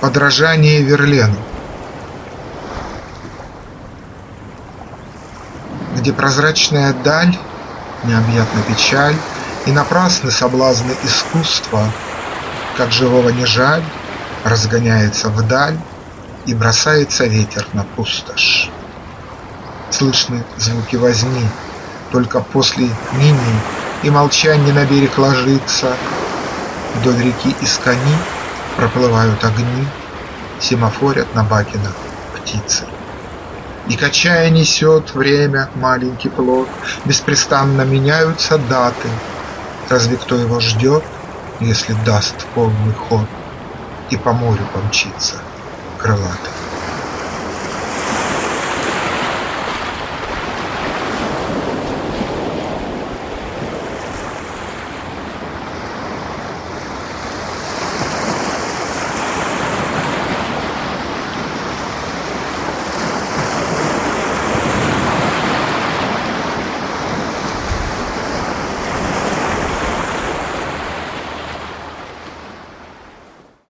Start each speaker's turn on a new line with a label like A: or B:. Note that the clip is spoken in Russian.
A: Подражание Верлену Где прозрачная даль, необъятна печаль И напрасны соблазны искусства, Как живого не жаль, разгоняется вдаль И бросается ветер на пустошь. Слышны звуки возни, только после нини И молчанье на берег ложится, Вдоль реки из кони проплывают огни, Семафорят на бакинах птицы. И качая несет время маленький плод, Беспрестанно меняются даты. Разве кто его ждет, если даст полный ход И по морю помчится крылатый?